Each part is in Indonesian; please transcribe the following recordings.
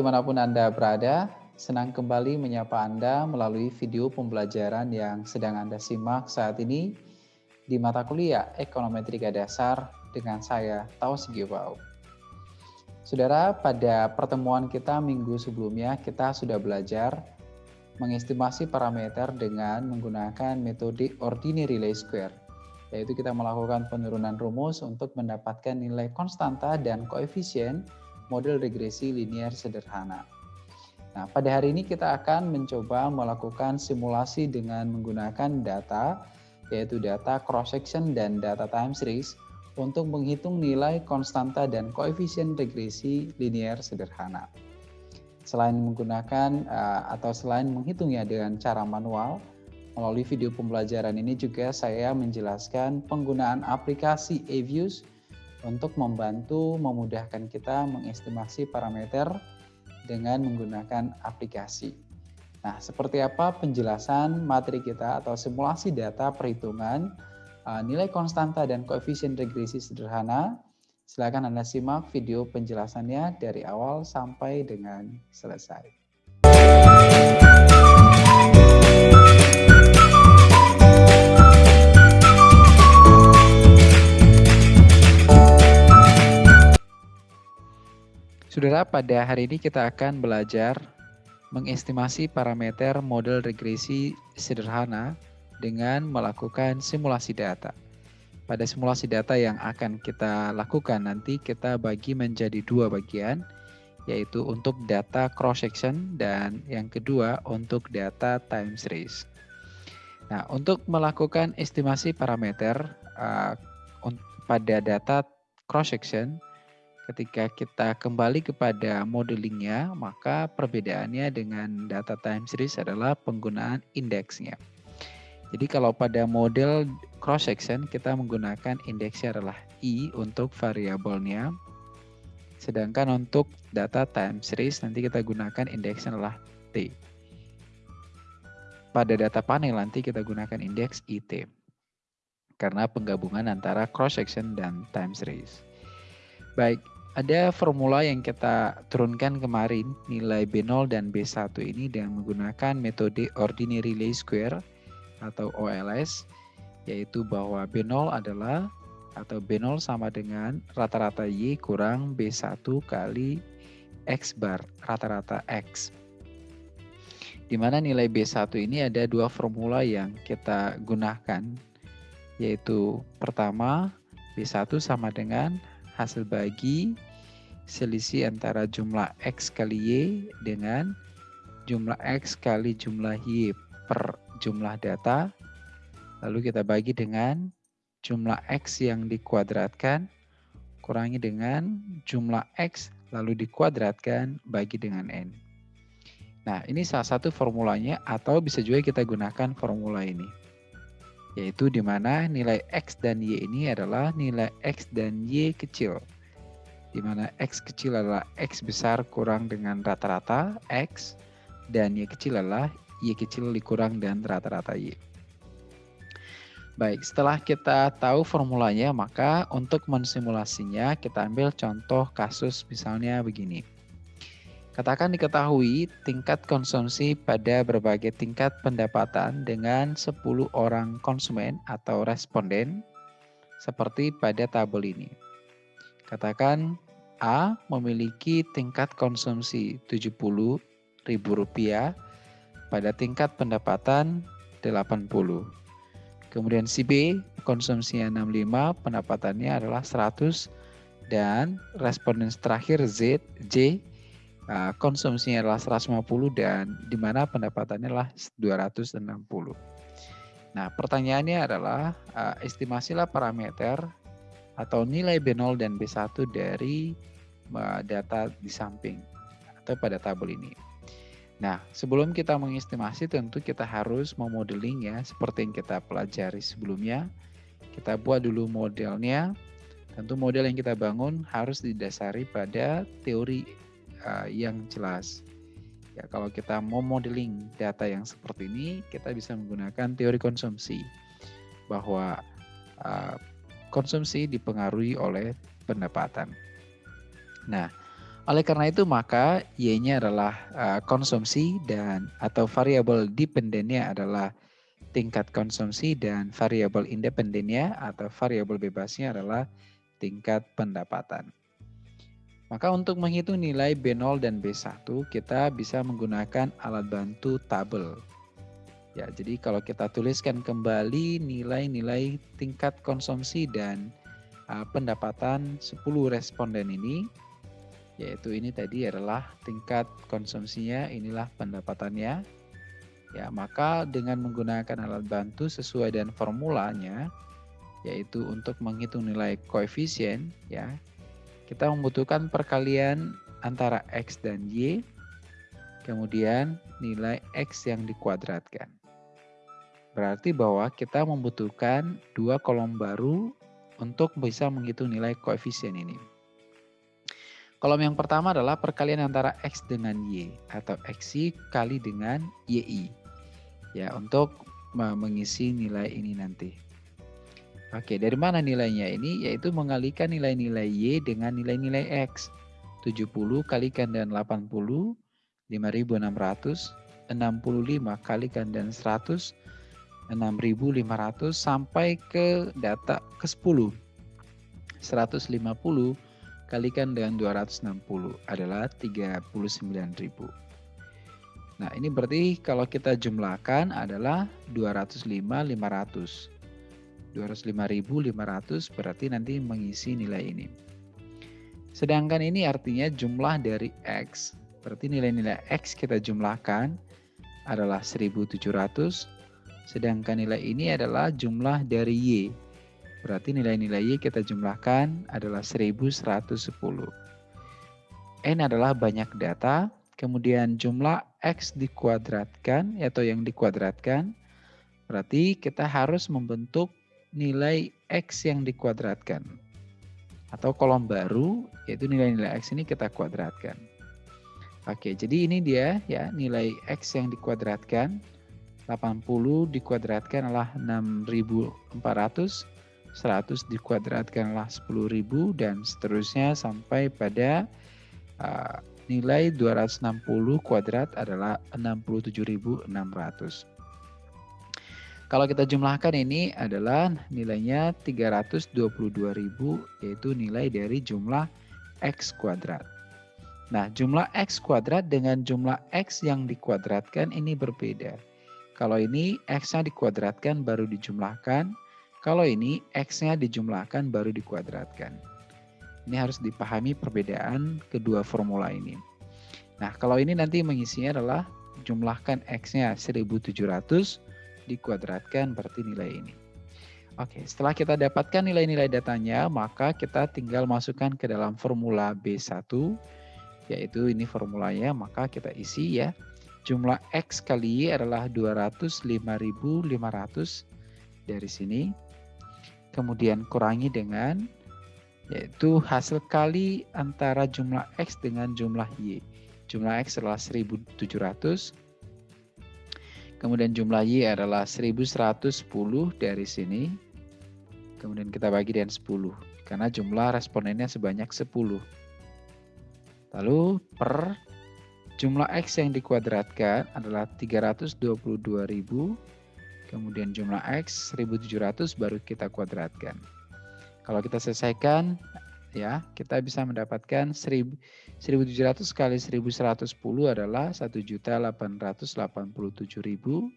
di mana pun Anda berada, senang kembali menyapa Anda melalui video pembelajaran yang sedang Anda simak saat ini di mata kuliah Ekonometrika Dasar dengan saya, Taus Gibau. Saudara, pada pertemuan kita minggu sebelumnya kita sudah belajar mengestimasi parameter dengan menggunakan metode ordinary least square, yaitu kita melakukan penurunan rumus untuk mendapatkan nilai konstanta dan koefisien model regresi linear sederhana. Nah, pada hari ini kita akan mencoba melakukan simulasi dengan menggunakan data, yaitu data cross-section dan data time series, untuk menghitung nilai konstanta dan koefisien regresi linear sederhana. Selain menggunakan uh, atau selain menghitungnya dengan cara manual, melalui video pembelajaran ini juga saya menjelaskan penggunaan aplikasi eViews untuk membantu memudahkan kita mengestimasi parameter dengan menggunakan aplikasi. Nah, seperti apa penjelasan materi kita atau simulasi data perhitungan uh, nilai konstanta dan koefisien regresi sederhana? Silakan Anda simak video penjelasannya dari awal sampai dengan selesai. Saudara, pada hari ini kita akan belajar mengestimasi parameter model regresi sederhana dengan melakukan simulasi data. Pada simulasi data yang akan kita lakukan nanti kita bagi menjadi dua bagian, yaitu untuk data cross-section dan yang kedua untuk data time series. Nah, untuk melakukan estimasi parameter uh, pada data cross-section, ketika kita kembali kepada modelingnya, maka perbedaannya dengan data time series adalah penggunaan indeksnya. Jadi kalau pada model cross section kita menggunakan indeksnya adalah i untuk variabelnya. Sedangkan untuk data time series nanti kita gunakan indeksnya adalah t. Pada data panel nanti kita gunakan indeks it. Karena penggabungan antara cross section dan time series. Baik, ada formula yang kita turunkan kemarin, nilai B0 dan B1 ini dengan menggunakan metode ordinary least square atau OLS, yaitu bahwa B0 adalah atau B0 sama dengan rata-rata Y kurang B1 kali X bar, rata-rata X. Di mana nilai B1 ini ada dua formula yang kita gunakan, yaitu pertama B1 sama dengan hasil bagi selisih antara jumlah X kali Y dengan jumlah X kali jumlah Y per jumlah data. Lalu kita bagi dengan jumlah X yang dikuadratkan kurangi dengan jumlah X lalu dikuadratkan bagi dengan N. Nah, ini salah satu formulanya atau bisa juga kita gunakan formula ini yaitu di mana nilai X dan Y ini adalah nilai X dan Y kecil. Di mana X kecil adalah X besar kurang dengan rata-rata X, dan Y kecil adalah Y kecil dikurang dan rata-rata Y. Baik, setelah kita tahu formulanya, maka untuk mensimulasinya kita ambil contoh kasus misalnya begini. Katakan diketahui tingkat konsumsi pada berbagai tingkat pendapatan dengan 10 orang konsumen atau responden seperti pada tabel ini. Katakan A memiliki tingkat konsumsi Rp70.000 pada tingkat pendapatan 80. Kemudian si B konsumsinya 65, pendapatannya adalah 100 dan responden terakhir Z J uh, konsumsinya adalah 150 dan di mana pendapatannya adalah 260. Nah, pertanyaannya adalah uh, estimasilah parameter atau nilai B0 dan B1 dari uh, data di samping atau pada tabel ini. Nah, sebelum kita mengestimasi tentu kita harus memodeling ya seperti yang kita pelajari sebelumnya. Kita buat dulu modelnya. Tentu model yang kita bangun harus didasari pada teori uh, yang jelas. Ya, kalau kita mau modeling data yang seperti ini, kita bisa menggunakan teori konsumsi bahwa uh, konsumsi dipengaruhi oleh pendapatan. Nah, Oleh karena itu maka Y-nya adalah uh, konsumsi dan atau variabel dependennya adalah tingkat konsumsi dan variabel independennya atau variabel bebasnya adalah tingkat pendapatan. Maka untuk menghitung nilai B0 dan B1 kita bisa menggunakan alat bantu tabel. Ya, jadi kalau kita tuliskan kembali nilai-nilai tingkat konsumsi dan uh, pendapatan 10 responden ini yaitu ini tadi adalah tingkat konsumsinya, inilah pendapatannya. Ya, maka dengan menggunakan alat bantu sesuai dengan formulanya, yaitu untuk menghitung nilai koefisien, ya, kita membutuhkan perkalian antara x dan y, kemudian nilai x yang dikuadratkan. Berarti bahwa kita membutuhkan dua kolom baru untuk bisa menghitung nilai koefisien ini. Kolom yang pertama adalah perkalian antara X dengan Y atau XY kali dengan YI. Ya, untuk mengisi nilai ini nanti. Oke, dari mana nilainya ini? Yaitu mengalikan nilai-nilai Y dengan nilai-nilai X. 70 kalikan dengan 80, 5600, 65 kalikan dengan 100, 6500 sampai ke data ke 10. 150 kalikan dengan 260 adalah 39.000. Nah, ini berarti kalau kita jumlahkan adalah 205 500. 205.500 berarti nanti mengisi nilai ini. Sedangkan ini artinya jumlah dari X. Berarti nilai-nilai X kita jumlahkan adalah 1700. Sedangkan nilai ini adalah jumlah dari Y. Berarti nilai-nilai Y kita jumlahkan adalah 1110. N adalah banyak data, kemudian jumlah X dikuadratkan atau yang dikuadratkan, berarti kita harus membentuk nilai X yang dikuadratkan. Atau kolom baru, yaitu nilai-nilai X ini kita kuadratkan. Oke, jadi ini dia ya nilai X yang dikuadratkan. 80 dikuadratkan adalah 6400 100 dikuadratkanlah 10.000 dan seterusnya sampai pada uh, nilai 260 kuadrat adalah 67.600. Kalau kita jumlahkan ini adalah nilainya 322.000 yaitu nilai dari jumlah X kuadrat. Nah, jumlah X kuadrat dengan jumlah X yang dikuadratkan ini berbeda. Kalau ini X-nya dikuadratkan baru dijumlahkan, kalau ini X-nya dijumlahkan baru dikuadratkan. Ini harus dipahami perbedaan kedua formula ini. Nah, kalau ini nanti mengisinya adalah jumlahkan X-nya 1700 dikuadratkan berarti nilai ini. Oke, setelah kita dapatkan nilai-nilai datanya, maka kita tinggal masukkan ke dalam formula B1, yaitu ini formulanya, maka kita isi ya. Jumlah X kali Y adalah 205.500 dari sini kemudian kurangi dengan yaitu hasil kali antara jumlah X dengan jumlah Y. Jumlah X adalah 1700, kemudian jumlah Y adalah 1110 dari sini, kemudian kita bagi dengan 10, karena jumlah respondennya sebanyak 10. Lalu per jumlah X yang dikuadratkan adalah 322.000 kemudian jumlah X 1700 baru kita kuadratkan. Kalau kita selesaikan, ya kita bisa mendapatkan 1700 kali 1110 adalah 1.887.000.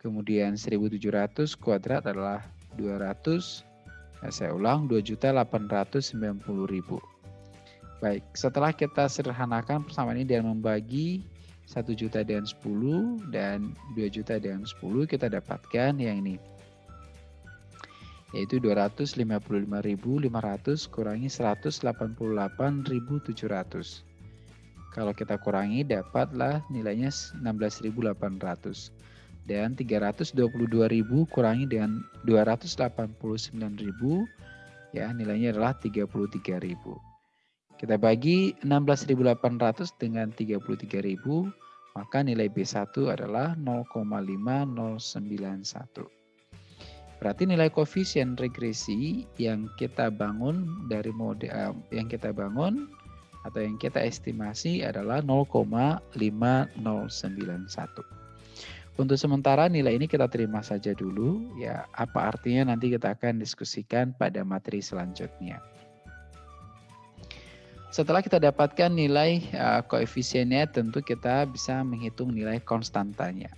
Kemudian 1700 kuadrat adalah 200, nah, saya ulang 2.890.000. Baik, setelah kita sederhanakan persamaan ini dan membagi 1 juta dengan 10 dan 2 juta dengan 10 kita dapatkan yang ini yaitu 255.500 kurangi 188.700 kalau kita kurangi dapatlah nilainya 16.800 dan 322.000 kurangi dengan 289.000 ya nilainya adalah 33.000 kita bagi 16.800 dengan 33.000, maka nilai B1 adalah 0,5091. Berarti nilai koefisien regresi yang kita bangun dari model yang kita bangun atau yang kita estimasi adalah 0,5091. Untuk sementara nilai ini kita terima saja dulu ya. Apa artinya nanti kita akan diskusikan pada materi selanjutnya. Setelah kita dapatkan nilai uh, koefisiennya tentu kita bisa menghitung nilai konstantanya.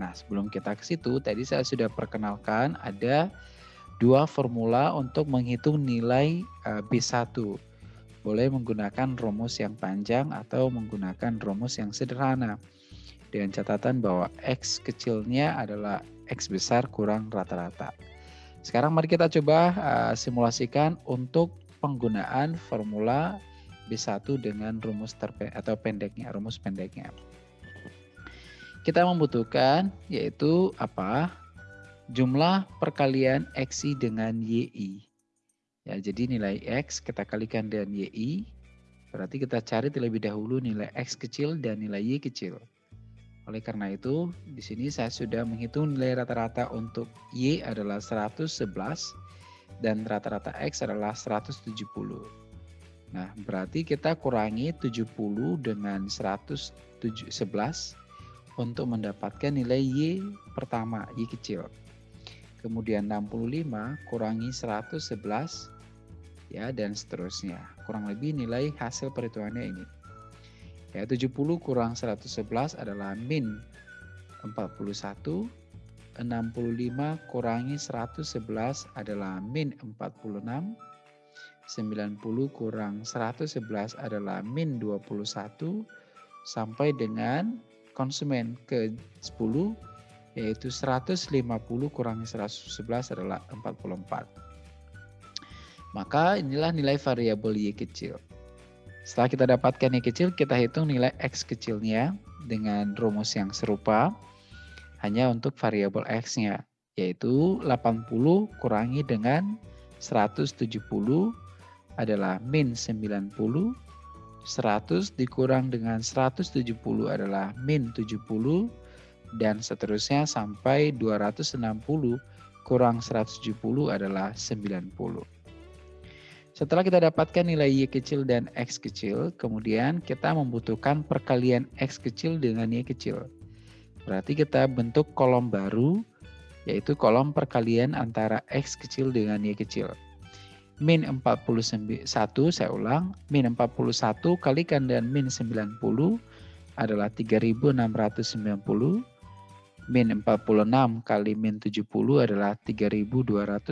Nah, sebelum kita ke situ tadi saya sudah perkenalkan ada dua formula untuk menghitung nilai uh, B1. Boleh menggunakan rumus yang panjang atau menggunakan rumus yang sederhana dengan catatan bahwa X kecilnya adalah X besar kurang rata-rata. Sekarang mari kita coba uh, simulasikan untuk penggunaan formula B1 dengan rumus terpe atau pendeknya, rumus pendeknya. Kita membutuhkan yaitu apa? Jumlah perkalian XI dengan YI. Ya, jadi nilai X kita kalikan dengan YI, berarti kita cari terlebih dahulu nilai X kecil dan nilai Y kecil. Oleh karena itu, di sini saya sudah menghitung nilai rata-rata untuk Y adalah 111 dan rata-rata X adalah 170. Nah, berarti kita kurangi 70 dengan 111 untuk mendapatkan nilai Y pertama, Y kecil. Kemudian 65 kurangi 111 ya dan seterusnya. Kurang lebih nilai hasil perhitungannya ini. Ya, 70 kurang 111 adalah min 41. 65 kurangi 111 adalah min 46. 90 kurang 111 adalah min 21 sampai dengan konsumen ke 10 yaitu 150 kurangi 111 adalah 44. Maka inilah nilai variabel Y kecil. Setelah kita dapatkan Y kecil, kita hitung nilai X kecilnya dengan rumus yang serupa hanya untuk variabel X-nya, yaitu 80 kurangi dengan 170 adalah min 90, 100 dikurang dengan 170 adalah min 70, dan seterusnya sampai 260 kurang 170 adalah 90. Setelah kita dapatkan nilai Y kecil dan X kecil, kemudian kita membutuhkan perkalian X kecil dengan Y kecil. Berarti kita bentuk kolom baru, yaitu kolom perkalian antara X kecil dengan Y kecil. Min 41, saya ulang, min 41 kalikan dengan min 90 adalah 3690. Min 46 kali min 70 adalah 3220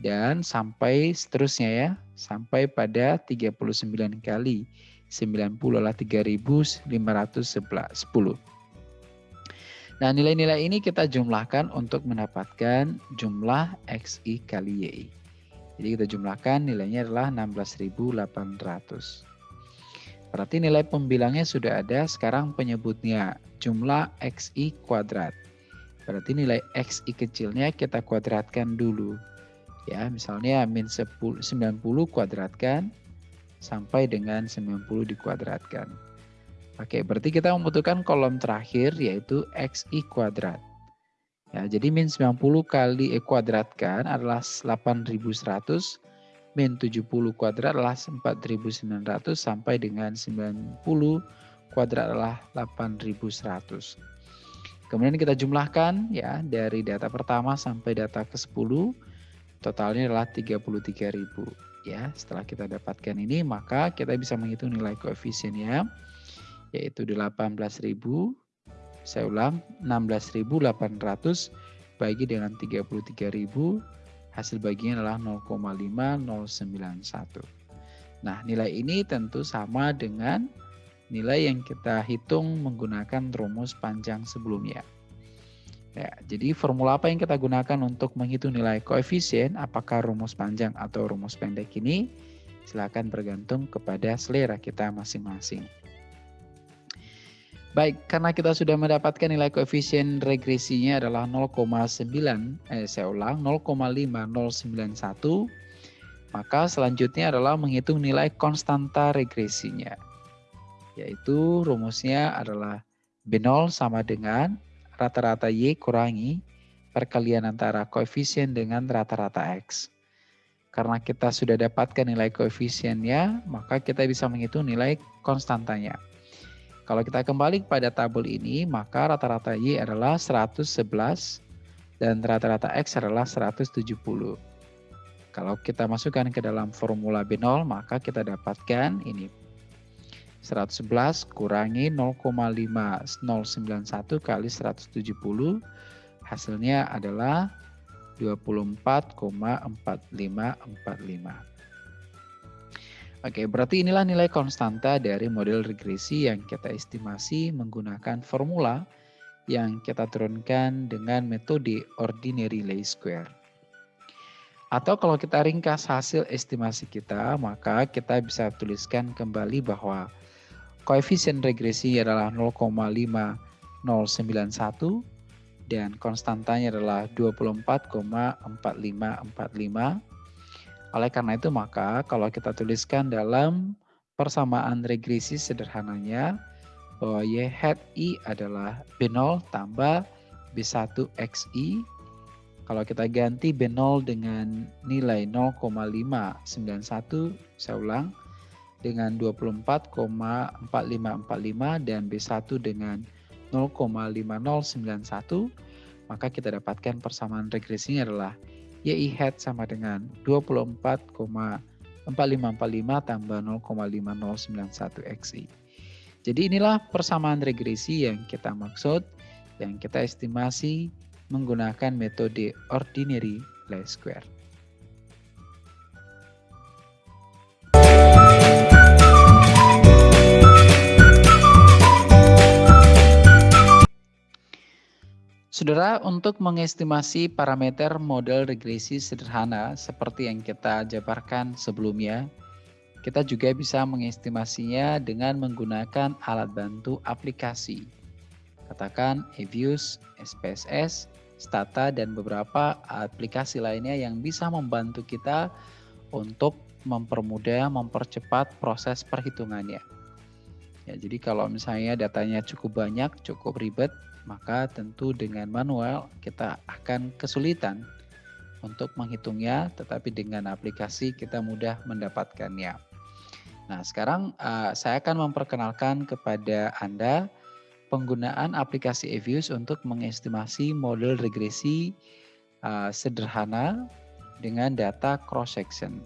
dan sampai seterusnya ya sampai pada 39 kali 90 adalah 3510. Nah nilai-nilai ini kita jumlahkan untuk mendapatkan jumlah XI kali YI. Jadi kita jumlahkan nilainya adalah 16.800. Berarti nilai pembilangnya sudah ada, sekarang penyebutnya jumlah XI kuadrat. Berarti nilai XI kecilnya kita kuadratkan dulu ya misalnya min 10, 90 kuadratkan sampai dengan 90 dikuadratkan. Oke, berarti kita membutuhkan kolom terakhir yaitu xi kuadrat. Ya, jadi min 90 kali e kuadratkan adalah 8100, min 70 kuadrat adalah 4900 sampai dengan 90 kuadrat adalah 8100. Kemudian kita jumlahkan ya dari data pertama sampai data ke-10 Totalnya adalah 33.000 ya. Setelah kita dapatkan ini maka kita bisa menghitung nilai koefisiennya yaitu 18.000 saya ulang 16.800 bagi dengan 33.000 hasil baginya adalah 0,5091. Nah, nilai ini tentu sama dengan nilai yang kita hitung menggunakan rumus panjang sebelumnya. Ya, jadi formula apa yang kita gunakan untuk menghitung nilai koefisien, apakah rumus panjang atau rumus pendek ini, silakan bergantung kepada selera kita masing-masing. Baik, karena kita sudah mendapatkan nilai koefisien regresinya adalah 0,9, eh saya ulang 0,5091, maka selanjutnya adalah menghitung nilai konstanta regresinya. Yaitu rumusnya adalah B0 sama dengan rata-rata Y kurangi perkalian antara koefisien dengan rata-rata X. Karena kita sudah dapatkan nilai koefisiennya, maka kita bisa menghitung nilai konstantanya. Kalau kita kembali pada tabel ini, maka rata-rata Y adalah 111 dan rata-rata X adalah 170. Kalau kita masukkan ke dalam formula B0, maka kita dapatkan ini 111 kurangi 0,5091 kali 170 hasilnya adalah 24,4545. Oke, berarti inilah nilai konstanta dari model regresi yang kita estimasi menggunakan formula yang kita turunkan dengan metode ordinary least square. Atau kalau kita ringkas hasil estimasi kita, maka kita bisa tuliskan kembali bahwa koefisien regresi adalah 0,5091 dan konstantanya adalah 24,4545. Oleh karena itu maka kalau kita tuliskan dalam persamaan regresi sederhananya bahwa Y hat I adalah B0 tambah B1XI. Kalau kita ganti B0 dengan nilai 0,591, saya ulang, dengan 24,4545 dan B1 dengan 0,5091, maka kita dapatkan persamaan regresinya adalah YI hat sama dengan 24,4545 tambah 0,5091 XI. Jadi inilah persamaan regresi yang kita maksud, yang kita estimasi menggunakan metode ordinary least square. Saudara, untuk mengestimasi parameter model regresi sederhana seperti yang kita jabarkan sebelumnya, kita juga bisa mengestimasinya dengan menggunakan alat bantu aplikasi. Katakan Evius, SPSS, Stata, dan beberapa aplikasi lainnya yang bisa membantu kita untuk mempermudah, mempercepat proses perhitungannya. Ya, jadi kalau misalnya datanya cukup banyak, cukup ribet, maka tentu dengan manual kita akan kesulitan untuk menghitungnya, tetapi dengan aplikasi kita mudah mendapatkannya. Nah, sekarang uh, saya akan memperkenalkan kepada Anda penggunaan aplikasi Evius untuk mengestimasi model regresi uh, sederhana dengan data cross section.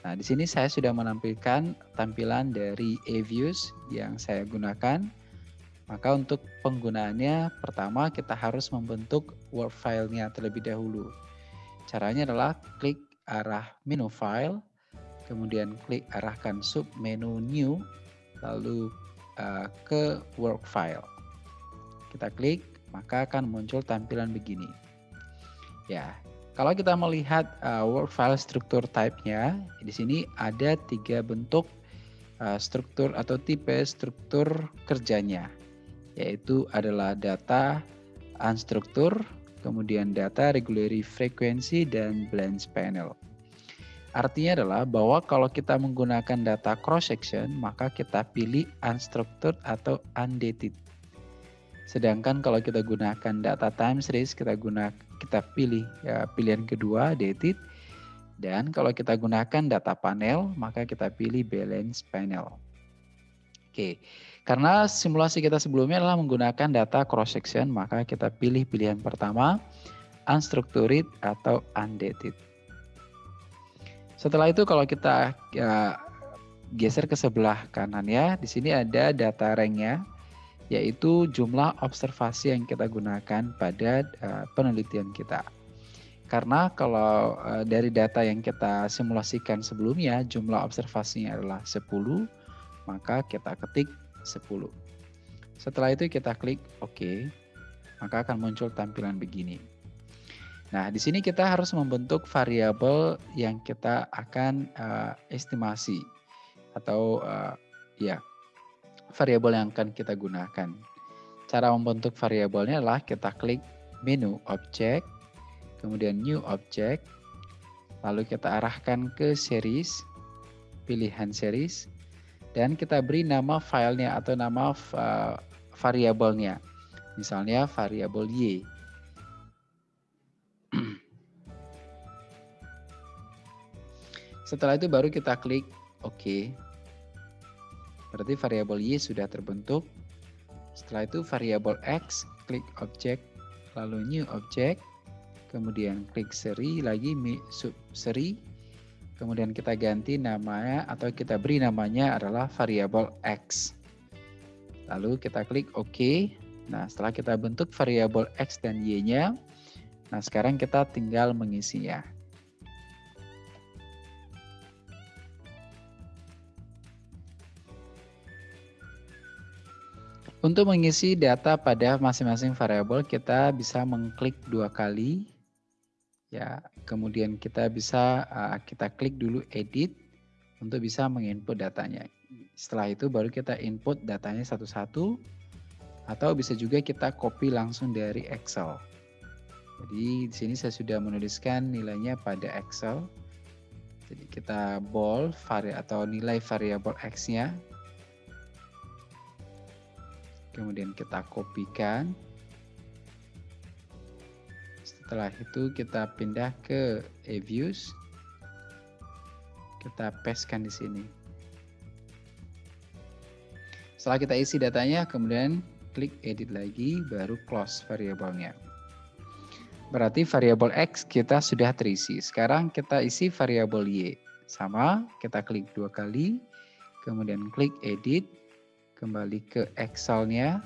Nah, di sini saya sudah menampilkan tampilan dari Evius yang saya gunakan maka untuk penggunaannya pertama kita harus membentuk Word file-nya terlebih dahulu. Caranya adalah klik arah menu file, kemudian klik arahkan sub menu new, lalu uh, ke Word file. Kita klik, maka akan muncul tampilan begini. Ya, kalau kita melihat uh, Word file struktur type-nya, di sini ada tiga bentuk uh, struktur atau tipe struktur kerjanya yaitu adalah data unstructured, kemudian data regulatory frequency, dan blends panel. Artinya adalah bahwa kalau kita menggunakan data cross section, maka kita pilih unstructured atau undated. Sedangkan kalau kita gunakan data time series, kita guna kita pilih ya, pilihan kedua dated. Dan kalau kita gunakan data panel, maka kita pilih balance panel. Oke, karena simulasi kita sebelumnya adalah menggunakan data cross section, maka kita pilih pilihan pertama unstructured atau undated. Setelah itu kalau kita ya, geser ke sebelah kanan ya, di sini ada data ranknya, yaitu jumlah observasi yang kita gunakan pada uh, penelitian kita. Karena kalau uh, dari data yang kita simulasikan sebelumnya, jumlah observasinya adalah 10, maka kita ketik 10. Setelah itu kita klik OK, maka akan muncul tampilan begini. Nah, di sini kita harus membentuk variabel yang kita akan uh, estimasi atau uh, ya variabel yang akan kita gunakan. Cara membentuk variabelnya adalah kita klik menu object, kemudian new object, lalu kita arahkan ke series, pilihan series, dan kita beri nama filenya atau nama uh, variabelnya. Misalnya variabel y. Setelah itu baru kita klik OK. Berarti variabel Y sudah terbentuk. Setelah itu variabel X, klik objek, lalu new object, kemudian klik seri lagi sub seri, kemudian kita ganti namanya atau kita beri namanya adalah variabel X. Lalu kita klik OK. Nah, setelah kita bentuk variabel X dan Y-nya, nah sekarang kita tinggal mengisinya. Untuk mengisi data pada masing-masing variabel, kita bisa mengklik dua kali. Ya, kemudian kita bisa uh, kita klik dulu edit untuk bisa menginput datanya. Setelah itu baru kita input datanya satu-satu atau bisa juga kita copy langsung dari Excel. Jadi di sini saya sudah menuliskan nilainya pada Excel. Jadi kita bold atau nilai variabel X-nya kemudian kita kopikan. Setelah itu kita pindah ke e-views kita pastekan di sini. Setelah kita isi datanya kemudian klik edit lagi baru close variabelnya. Berarti variabel X kita sudah terisi. Sekarang kita isi variabel Y. Sama kita klik dua kali. Kemudian klik edit kembali ke Excel-nya,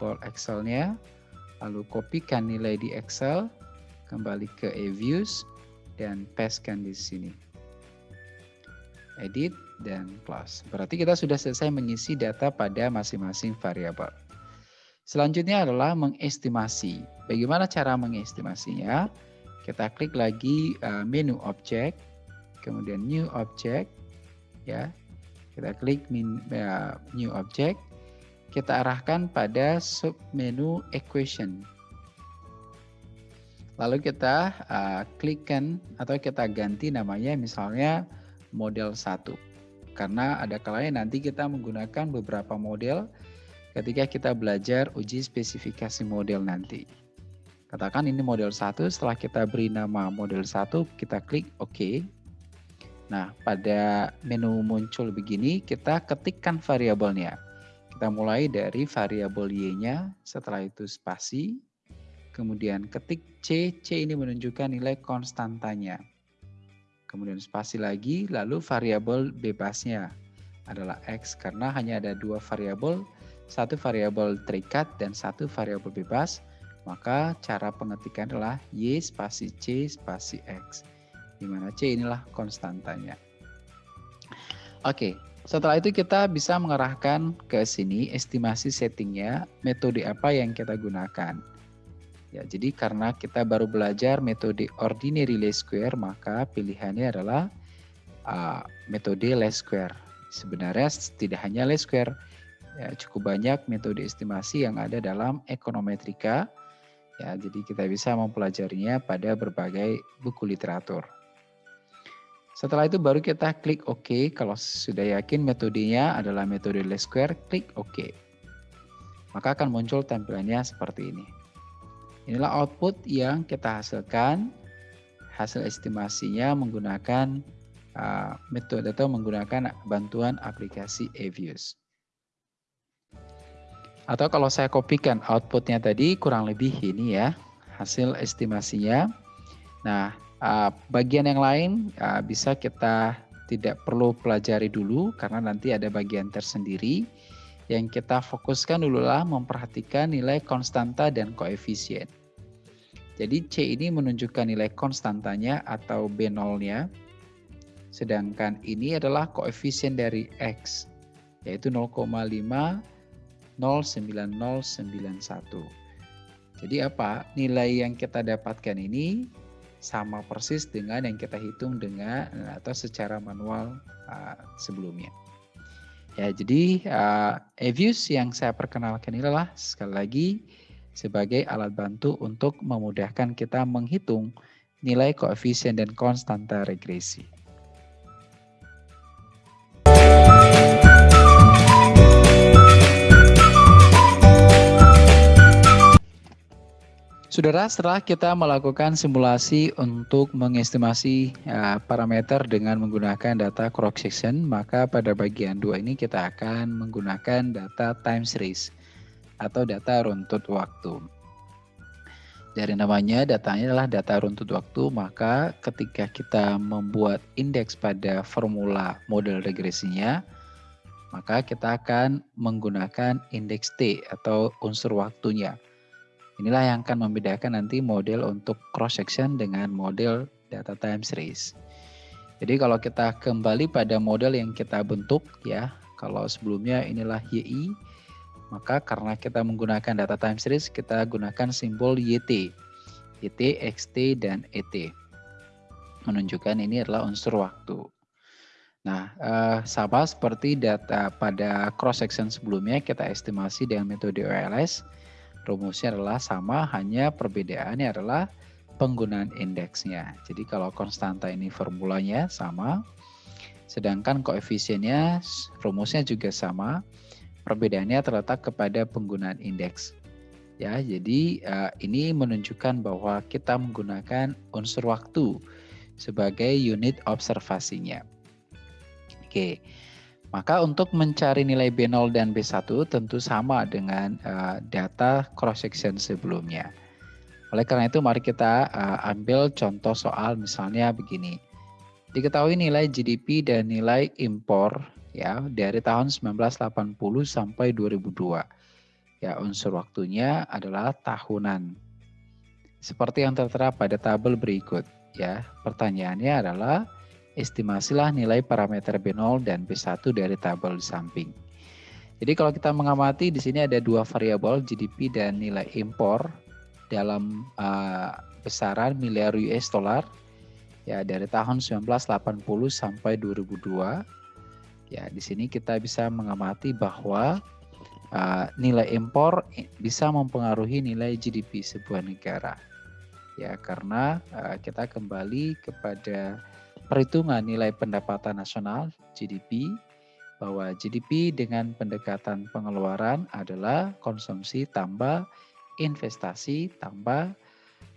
file Excel-nya, lalu kopikan nilai di Excel, kembali ke e-views, dan pastekan di sini. Edit dan close. Berarti kita sudah selesai mengisi data pada masing-masing variabel. Selanjutnya adalah mengestimasi. Bagaimana cara mengestimasinya? Kita klik lagi uh, menu object, kemudian new object, ya. Kita klik ya, new object. Kita arahkan pada submenu equation. Lalu kita uh, klikkan atau kita ganti namanya misalnya model 1. Karena ada kalanya nanti kita menggunakan beberapa model ketika kita belajar uji spesifikasi model nanti. Katakan ini model 1, setelah kita beri nama model 1, kita klik OK. Nah, pada menu muncul begini, kita ketikkan variabelnya. Kita mulai dari variabel Y-nya, setelah itu spasi, kemudian ketik C, C ini menunjukkan nilai konstantanya. Kemudian spasi lagi, lalu variabel bebasnya adalah X karena hanya ada dua variabel, satu variabel terikat dan satu variabel bebas, maka cara pengetikan adalah Y spasi C spasi X di mana C inilah konstantanya. Oke, setelah itu kita bisa mengarahkan ke sini estimasi settingnya, metode apa yang kita gunakan. Ya, jadi karena kita baru belajar metode ordinary least square, maka pilihannya adalah uh, metode least square. Sebenarnya tidak hanya least square, ya, cukup banyak metode estimasi yang ada dalam ekonometrika. Ya, jadi kita bisa mempelajarinya pada berbagai buku literatur. Setelah itu baru kita klik OK. Kalau sudah yakin metodenya adalah metode least square, klik OK. Maka akan muncul tampilannya seperti ini. Inilah output yang kita hasilkan. Hasil estimasinya menggunakan uh, metode atau menggunakan bantuan aplikasi eViews. Atau kalau saya kopikan outputnya tadi kurang lebih ini ya hasil estimasinya. Nah Uh, bagian yang lain uh, bisa kita tidak perlu pelajari dulu karena nanti ada bagian tersendiri. Yang kita fokuskan dulu lah memperhatikan nilai konstanta dan koefisien. Jadi C ini menunjukkan nilai konstantanya atau B0-nya. Sedangkan ini adalah koefisien dari X yaitu 0,50991. Jadi apa? Nilai yang kita dapatkan ini sama persis dengan yang kita hitung dengan atau secara manual uh, sebelumnya. Ya, jadi uh, eViews yang saya perkenalkan ini adalah sekali lagi sebagai alat bantu untuk memudahkan kita menghitung nilai koefisien dan konstanta regresi. Saudara, setelah kita melakukan simulasi untuk mengestimasi uh, parameter dengan menggunakan data cross section, maka pada bagian dua ini kita akan menggunakan data time series atau data runtut waktu. Dari namanya, datanya adalah data runtut waktu, maka ketika kita membuat indeks pada formula model regresinya, maka kita akan menggunakan indeks T atau unsur waktunya. Inilah yang akan membedakan nanti model untuk cross section dengan model data time series. Jadi kalau kita kembali pada model yang kita bentuk ya, kalau sebelumnya inilah YI, maka karena kita menggunakan data time series, kita gunakan simbol YT. YT, XT, dan ET. Menunjukkan ini adalah unsur waktu. Nah, eh, sama seperti data pada cross section sebelumnya kita estimasi dengan metode OLS rumusnya adalah sama, hanya perbedaannya adalah penggunaan indeksnya. Jadi kalau konstanta ini formulanya sama, sedangkan koefisiennya rumusnya juga sama, perbedaannya terletak kepada penggunaan indeks. Ya, jadi uh, ini menunjukkan bahwa kita menggunakan unsur waktu sebagai unit observasinya. Oke. Maka untuk mencari nilai B0 dan B1 tentu sama dengan uh, data cross section sebelumnya. Oleh karena itu mari kita uh, ambil contoh soal misalnya begini. Diketahui nilai GDP dan nilai impor ya dari tahun 1980 sampai 2002. Ya, unsur waktunya adalah tahunan. Seperti yang tertera pada tabel berikut ya. Pertanyaannya adalah estimasilah nilai parameter B0 dan B1 dari tabel di samping. Jadi kalau kita mengamati di sini ada dua variabel GDP dan nilai impor dalam uh, besaran miliar US dollar ya dari tahun 1980 sampai 2002. Ya, di sini kita bisa mengamati bahwa uh, nilai impor bisa mempengaruhi nilai GDP sebuah negara. Ya, karena uh, kita kembali kepada perhitungan nilai pendapatan nasional GDP bahwa GDP dengan pendekatan pengeluaran adalah konsumsi tambah investasi tambah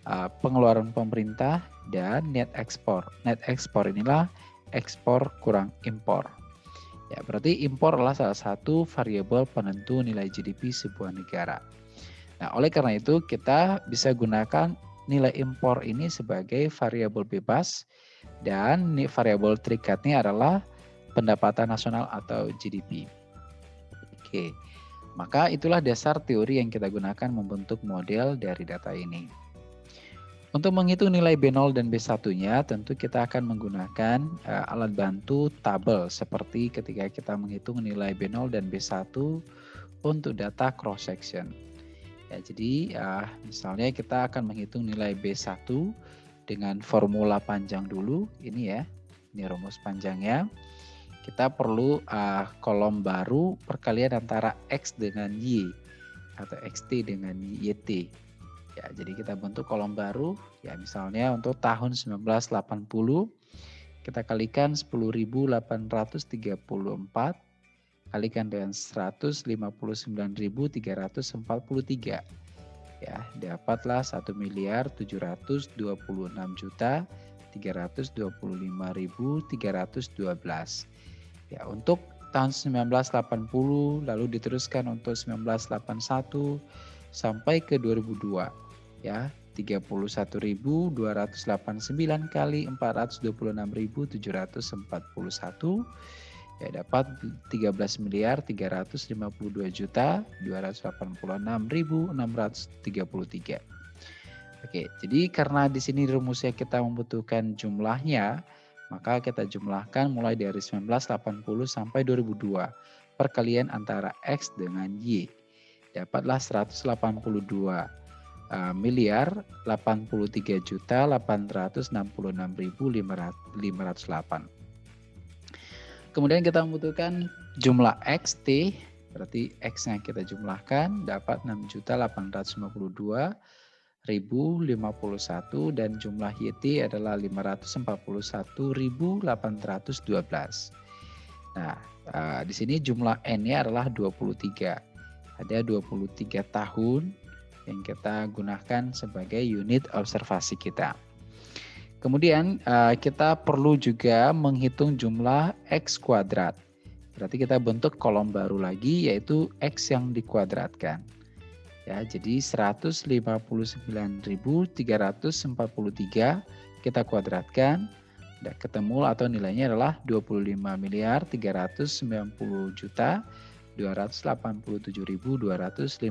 uh, pengeluaran pemerintah dan net ekspor. Net ekspor inilah ekspor kurang impor. Ya, berarti impor adalah salah satu variabel penentu nilai GDP sebuah negara. Nah, oleh karena itu kita bisa gunakan nilai impor ini sebagai variabel bebas dan variabel terikatnya adalah pendapatan nasional atau GDP. Oke, maka itulah dasar teori yang kita gunakan membentuk model dari data ini. Untuk menghitung nilai B0 dan B1-nya, tentu kita akan menggunakan uh, alat bantu tabel seperti ketika kita menghitung nilai B0 dan B1 untuk data cross section. Ya, jadi uh, misalnya kita akan menghitung nilai B1 dengan formula panjang dulu ini ya ini rumus panjangnya. Kita perlu uh, kolom baru perkalian antara x dengan y atau xt dengan yt ya jadi kita bentuk kolom baru ya misalnya untuk tahun 1980 kita kalikan 10.834 kalikan dengan 159.343 ya. Dapatlah 1 miliar 726 juta 325.312 ya untuk tahun 1980 lalu diteruskan untuk 1981 sampai ke 2002 ya. 31.289 kali 426.741 ya dapat 13 miliar 352 juta 286.633. Oke, jadi karena di sini rumusnya kita membutuhkan jumlahnya, maka kita jumlahkan mulai dari 1980 sampai 2002 perkalian antara X dengan Y. Dapatlah 182 uh, miliar 83 juta 866.508. Kemudian kita membutuhkan jumlah X, T, berarti X-nya kita jumlahkan dapat 6.852.051 dan jumlah YT adalah 541.812. Nah, uh, di sini jumlah N-nya adalah 23. Ada 23 tahun yang kita gunakan sebagai unit observasi kita. Kemudian uh, kita perlu juga menghitung jumlah X kuadrat. Berarti kita bentuk kolom baru lagi yaitu X yang dikuadratkan. Ya, jadi 159.343 kita kuadratkan ketemu atau nilainya adalah 25 miliar 390 juta 287.255.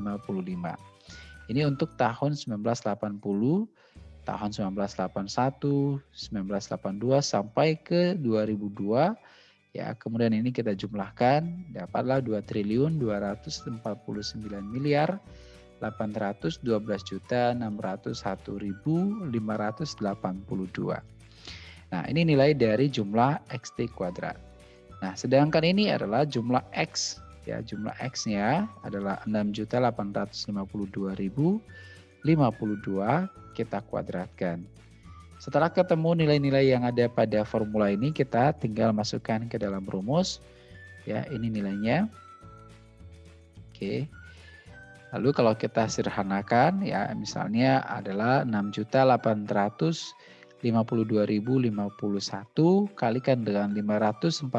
Ini untuk tahun 1980, tahun 1981, 1982 sampai ke 2002 ya. Kemudian ini kita jumlahkan dapatlah 2 triliun 249 miliar 812 juta 601.582. Nah, ini nilai dari jumlah XT kuadrat. Nah, sedangkan ini adalah jumlah X ya jumlah X-nya adalah 6.852.052 kita kuadratkan. Setelah ketemu nilai-nilai yang ada pada formula ini kita tinggal masukkan ke dalam rumus ya ini nilainya. Oke. Lalu kalau kita sederhanakan ya misalnya adalah 6.852.051 kalikan dengan 541.812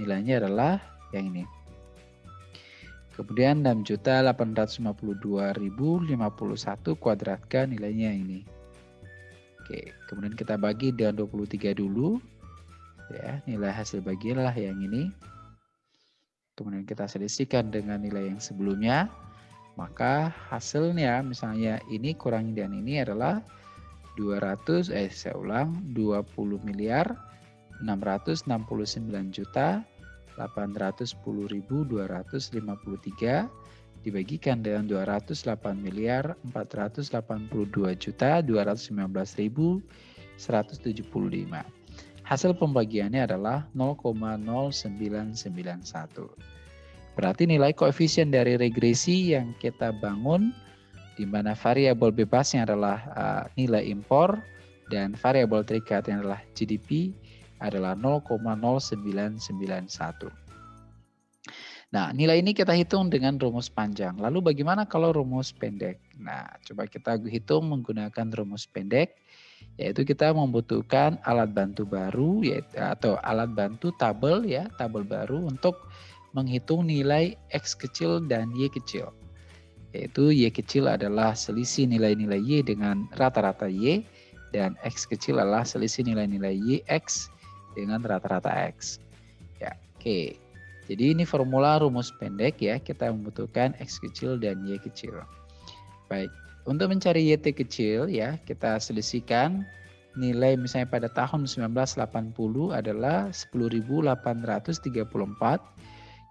nilainya adalah yang ini. Kemudian 6.852.051 kuadratkan nilainya ini. Oke, kemudian kita bagi dengan 23 dulu. Ya, nilai hasil bagianlah yang ini. Kemudian kita selisihkan dengan nilai yang sebelumnya. Maka hasilnya misalnya ini kurang dan ini adalah 200 eh saya ulang 20 miliar 669 juta 810.253 dibagikan dengan 208 miliar 482 juta 219.175. Hasil pembagiannya adalah 0,0991. Berarti nilai koefisien dari regresi yang kita bangun di mana variabel bebasnya adalah uh, nilai impor dan variabel terikatnya adalah GDP adalah 0,0991. Nah, nilai ini kita hitung dengan rumus panjang. Lalu bagaimana kalau rumus pendek? Nah, coba kita hitung menggunakan rumus pendek, yaitu kita membutuhkan alat bantu baru, yaitu atau alat bantu tabel ya, tabel baru untuk menghitung nilai x kecil dan y kecil. Yaitu y kecil adalah selisih nilai-nilai y dengan rata-rata y, dan x kecil adalah selisih nilai-nilai y x dengan rata-rata X. Ya, oke. Jadi ini formula rumus pendek ya, kita membutuhkan X kecil dan Y kecil. Baik, untuk mencari YT kecil ya, kita selisihkan nilai misalnya pada tahun 1980 adalah 10.834.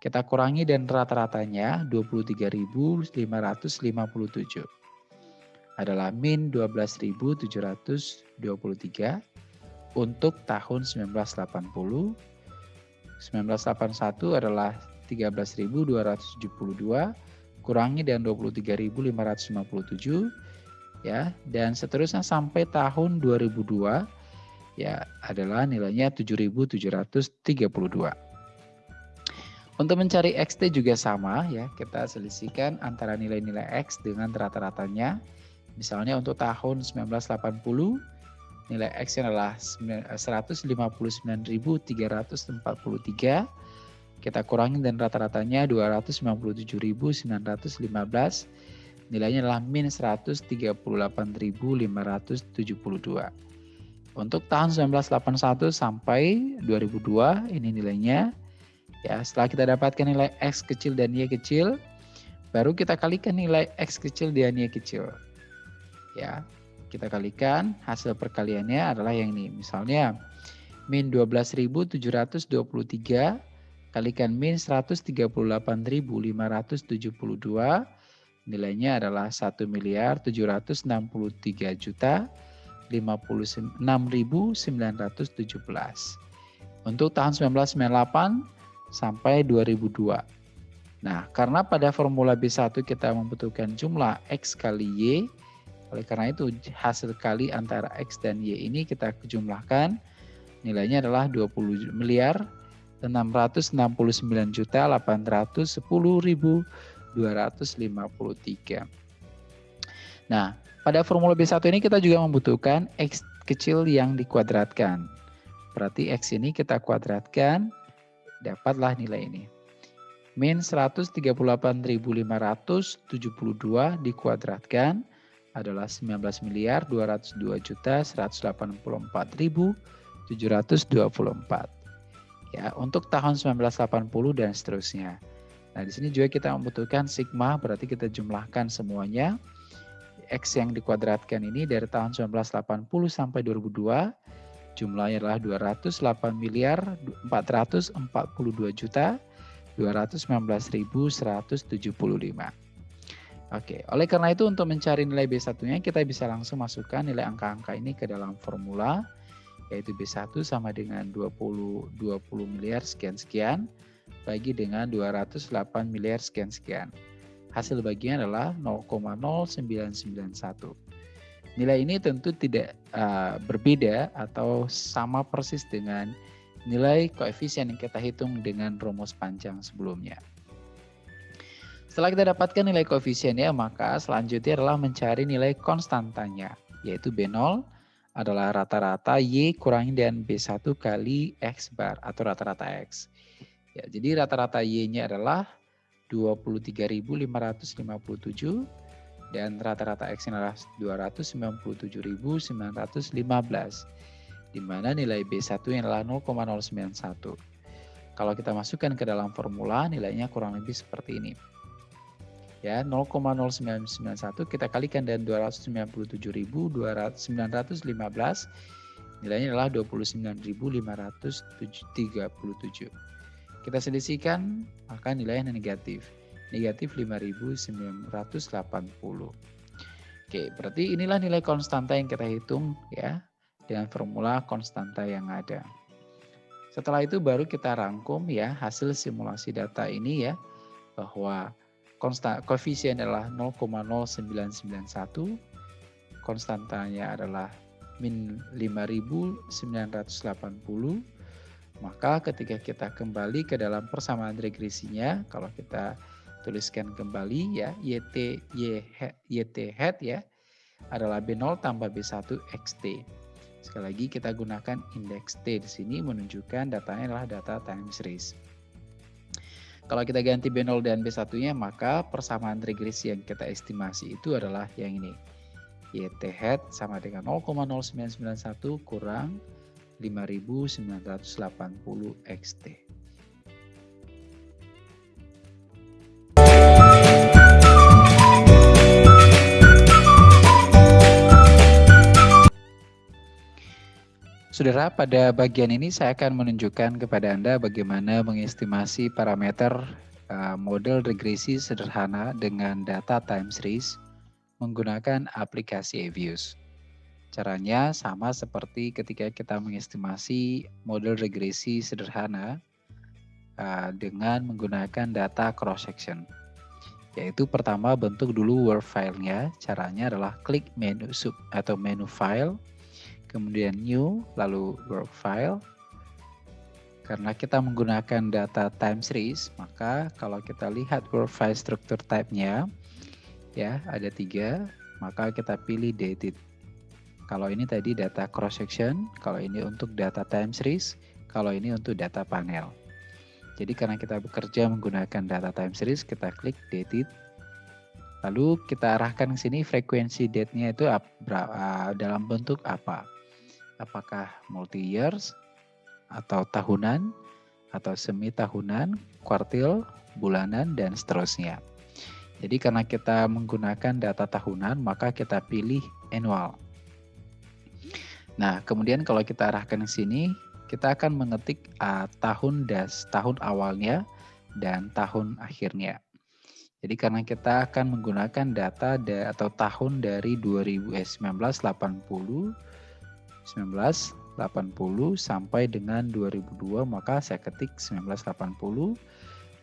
Kita kurangi dan rata-ratanya 23.557 adalah min 12.723 untuk tahun 1980. 1981 adalah 13.272 kurangi dengan 23.557 ya dan seterusnya sampai tahun 2002 ya adalah nilainya 7.732. Untuk mencari XT juga sama ya, kita selisihkan antara nilai-nilai X dengan rata-ratanya. Misalnya untuk tahun 1980 nilai X adalah 159.343 kita kurangi dan rata-ratanya 297.915 nilainya adalah min 138.572 untuk tahun 1981 sampai 2002 ini nilainya. Ya setelah kita dapatkan nilai X kecil dan Y kecil baru kita kalikan nilai X kecil dan Y kecil. Ya kita kalikan hasil perkaliannya adalah yang ini. Misalnya min 12.723 kalikan min 138.572 nilainya adalah 1 miliar 763 juta 56.917. Untuk tahun 1998 sampai 2002. Nah, karena pada formula B1 kita membutuhkan jumlah X kali Y, oleh karena itu hasil kali antara X dan Y ini kita jumlahkan nilainya adalah 20 miliar 669 juta 810 ribu 253. Nah, pada formula B1 ini kita juga membutuhkan X kecil yang dikuadratkan. Berarti X ini kita kuadratkan, dapatlah nilai ini. Min 138.572 dikuadratkan adalah 19 miliar 202 juta 184.724. Ya, untuk tahun 1980 dan seterusnya. Nah, di sini juga kita membutuhkan sigma, berarti kita jumlahkan semuanya. X yang dikuadratkan ini dari tahun 1980 sampai 2002, jumlahnya adalah 208 miliar 442 juta 219.175. Oke, oleh karena itu untuk mencari nilai B1-nya kita bisa langsung masukkan nilai angka-angka ini ke dalam formula yaitu B1 sama dengan 20 20 miliar sekian-sekian bagi dengan 208 miliar sekian-sekian. Hasil bagian adalah 0,0991. Nilai ini tentu tidak uh, berbeda atau sama persis dengan nilai koefisien yang kita hitung dengan rumus panjang sebelumnya. Setelah kita dapatkan nilai koefisiennya, maka selanjutnya adalah mencari nilai konstantanya, yaitu B0 adalah rata-rata Y kurangi dan B1 kali X bar atau rata-rata X. Ya, jadi rata-rata Y-nya adalah 23.557 dan rata-rata X-nya adalah 297.915 di mana nilai B1 yang adalah 0,091. Kalau kita masukkan ke dalam formula nilainya kurang lebih seperti ini ya 0,0991 kita kalikan dengan 297.915 nilainya adalah 29.537 kita selisihkan maka nilainya negatif. Negatif 5.980 oke berarti inilah nilai konstanta yang kita hitung ya dengan formula konstanta yang ada. Setelah itu baru kita rangkum ya hasil simulasi data ini ya bahwa konstan koefisien adalah 0,0991 konstantanya adalah min 5980 maka ketika kita kembali ke dalam persamaan regresinya kalau kita tuliskan kembali ya YT y, YT head ya adalah B0 tambah B1 XT. Sekali lagi kita gunakan indeks T di sini menunjukkan datanya adalah data time series. Kalau kita ganti B0 dan B1-nya, maka persamaan regresi yang kita estimasi itu adalah yang ini. YT head sama dengan 0,0991 kurang 5980 XT. Saudara, pada bagian ini saya akan menunjukkan kepada Anda bagaimana mengestimasi parameter uh, model regresi sederhana dengan data time series menggunakan aplikasi Avius. Caranya sama seperti ketika kita mengestimasi model regresi sederhana uh, dengan menggunakan data cross section. Yaitu pertama bentuk dulu Word file-nya. Caranya adalah klik menu sub atau menu file kemudian new, lalu work file. Karena kita menggunakan data time series, maka kalau kita lihat work file struktur type-nya, ya ada tiga, maka kita pilih dated. Kalau ini tadi data cross section, kalau ini untuk data time series, kalau ini untuk data panel. Jadi karena kita bekerja menggunakan data time series, kita klik dated. Lalu kita arahkan ke sini frekuensi date-nya itu dalam bentuk apa apakah multi years atau tahunan atau semi tahunan, kuartil, bulanan dan seterusnya. Jadi karena kita menggunakan data tahunan, maka kita pilih annual. Nah, kemudian kalau kita arahkan ke sini, kita akan mengetik uh, tahun das, tahun awalnya dan tahun akhirnya. Jadi karena kita akan menggunakan data da, atau tahun dari 2000, eh, 1980 1980 sampai dengan 2002 maka saya ketik 1980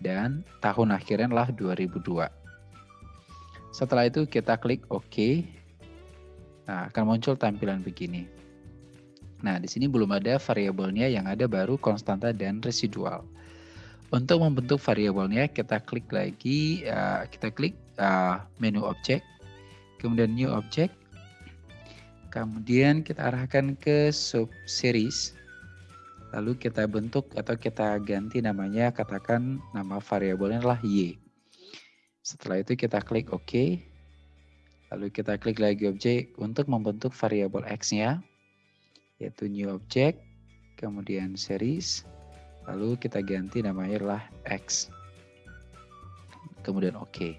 dan tahun akhirnya adalah 2002. Setelah itu kita klik OK. Nah, akan muncul tampilan begini. Nah, di sini belum ada variabelnya yang ada baru konstanta dan residual. untuk membentuk variabelnya kita klik lagi, uh, kita klik uh, menu object, kemudian new object, kemudian kita arahkan ke sub series, lalu kita bentuk atau kita ganti namanya, katakan nama variabelnya adalah y. Setelah itu kita klik OK, lalu kita klik lagi objek untuk membentuk variabel x-nya, yaitu new object, kemudian series, Lalu kita ganti namanya adalah X. Kemudian OK.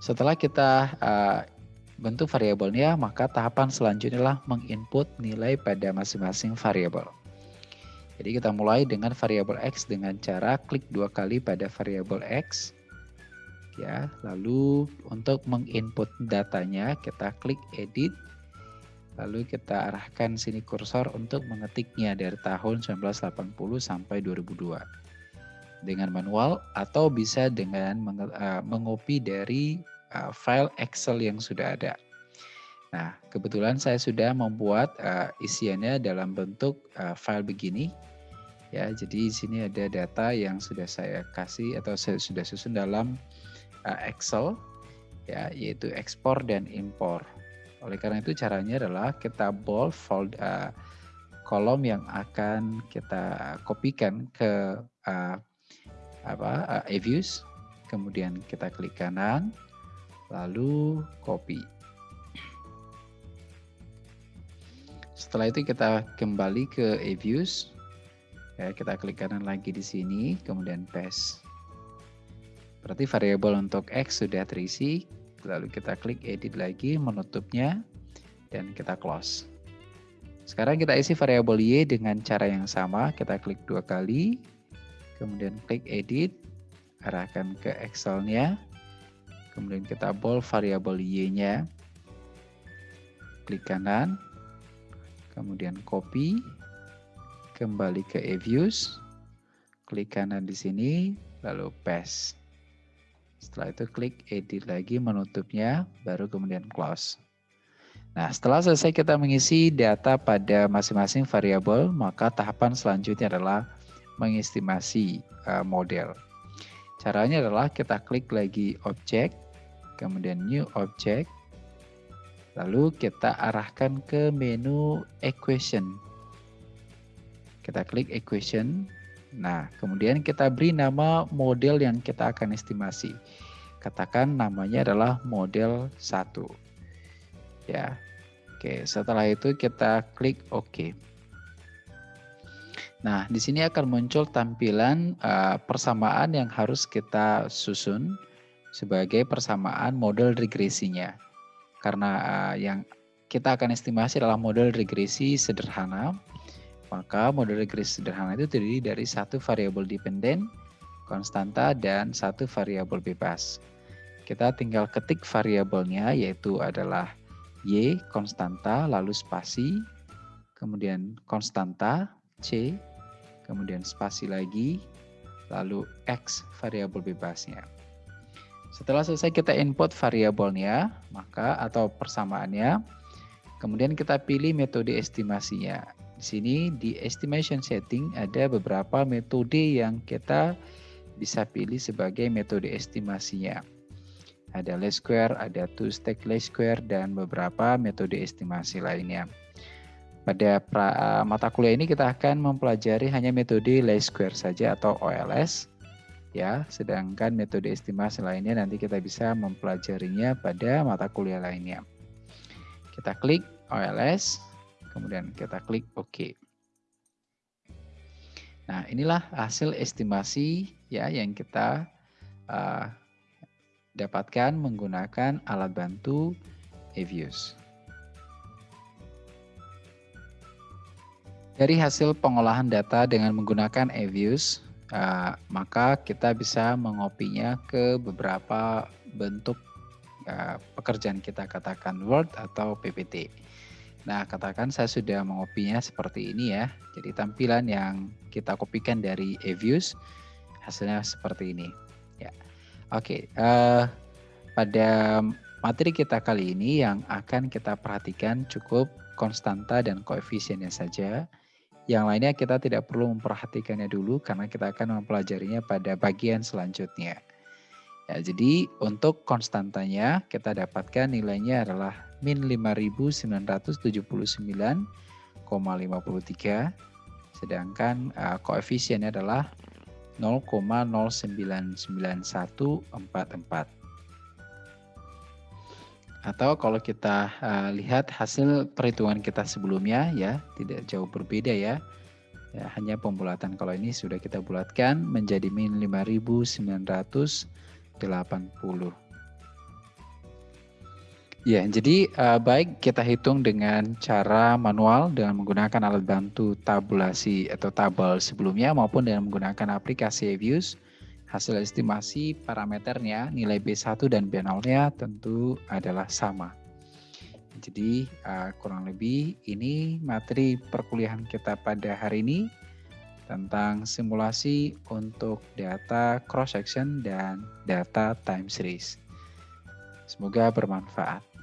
Setelah kita uh, bentuk variabelnya, maka tahapan selanjutnya adalah menginput nilai pada masing-masing variabel. Jadi kita mulai dengan variabel X dengan cara klik dua kali pada variabel X. Ya, lalu untuk menginput datanya kita klik edit Lalu kita arahkan sini kursor untuk mengetiknya dari tahun 1980 sampai 2002 dengan manual atau bisa dengan uh, mengopi dari uh, file Excel yang sudah ada. Nah, kebetulan saya sudah membuat uh, isiannya dalam bentuk uh, file begini. Ya, jadi di sini ada data yang sudah saya kasih atau saya sudah susun dalam uh, Excel ya, yaitu ekspor dan impor. Oleh karena itu caranya adalah kita bold fold uh, kolom yang akan kita kopikan ke uh, apa uh, views kemudian kita klik kanan lalu copy setelah itu kita kembali ke views ya kita klik kanan lagi di sini kemudian paste. Berarti variabel untuk x sudah terisi. Lalu kita klik edit lagi menutupnya dan kita close. Sekarang kita isi variabel y dengan cara yang sama, kita klik dua kali, kemudian klik edit, arahkan ke Excel-nya, kemudian kita bold variabel y-nya, klik kanan, kemudian copy, kembali ke e-views, klik kanan di sini, lalu paste. Setelah itu klik edit lagi menutupnya, baru kemudian close. Nah, setelah selesai kita mengisi data pada masing-masing variabel, maka tahapan selanjutnya adalah mengestimasi uh, model. Caranya adalah kita klik lagi objek, kemudian new object, lalu kita arahkan ke menu equation. Kita klik equation, Nah, kemudian kita beri nama model yang kita akan estimasi. Katakan namanya adalah model 1. Ya. Oke, setelah itu kita klik OK. Nah, di sini akan muncul tampilan uh, persamaan yang harus kita susun sebagai persamaan model regresinya. Karena uh, yang kita akan estimasi adalah model regresi sederhana maka model regresi sederhana itu terdiri dari satu variabel dependen, konstanta, dan satu variabel bebas. Kita tinggal ketik variabelnya yaitu adalah Y konstanta, lalu spasi, kemudian konstanta, C, kemudian spasi lagi, lalu X variabel bebasnya. Setelah selesai kita input variabelnya, maka atau persamaannya, kemudian kita pilih metode estimasinya. Di sini di estimation setting ada beberapa metode yang kita bisa pilih sebagai metode estimasinya. Ada least square, ada two stack least square, dan beberapa metode estimasi lainnya. Pada uh, mata kuliah ini kita akan mempelajari hanya metode least square saja atau OLS. Ya. Sedangkan metode estimasi lainnya nanti kita bisa mempelajarinya pada mata kuliah lainnya. Kita klik OLS, kemudian kita klik OK. Nah, inilah hasil estimasi ya yang kita uh, dapatkan menggunakan alat bantu eViews. Dari hasil pengolahan data dengan menggunakan eViews, uh, maka kita bisa mengopinya ke beberapa bentuk uh, pekerjaan kita katakan Word atau PPT. Nah, katakan saya sudah mengopinya seperti ini ya. Jadi tampilan yang kita kopikan dari eViews hasilnya seperti ini. Ya, oke. Uh, pada materi kita kali ini yang akan kita perhatikan cukup konstanta dan koefisiennya saja, Yang lainnya kita tidak perlu memperhatikannya dulu karena kita akan mempelajarinya pada bagian selanjutnya. Ya, jadi untuk konstantanya kita dapatkan nilainya adalah min 5979,53 sedangkan uh, koefisiennya adalah 0,099144. Atau kalau kita uh, lihat hasil perhitungan kita sebelumnya ya, tidak jauh berbeda ya. Ya, hanya pembulatan kalau ini sudah kita bulatkan menjadi min 5980. Ya, jadi uh, baik kita hitung dengan cara manual dengan menggunakan alat bantu tabulasi atau tabel sebelumnya maupun dengan menggunakan aplikasi Avius. Hasil estimasi parameternya nilai B1 dan B0-nya tentu adalah sama. Jadi uh, kurang lebih ini materi perkuliahan kita pada hari ini tentang simulasi untuk data cross section dan data time series. Semoga bermanfaat.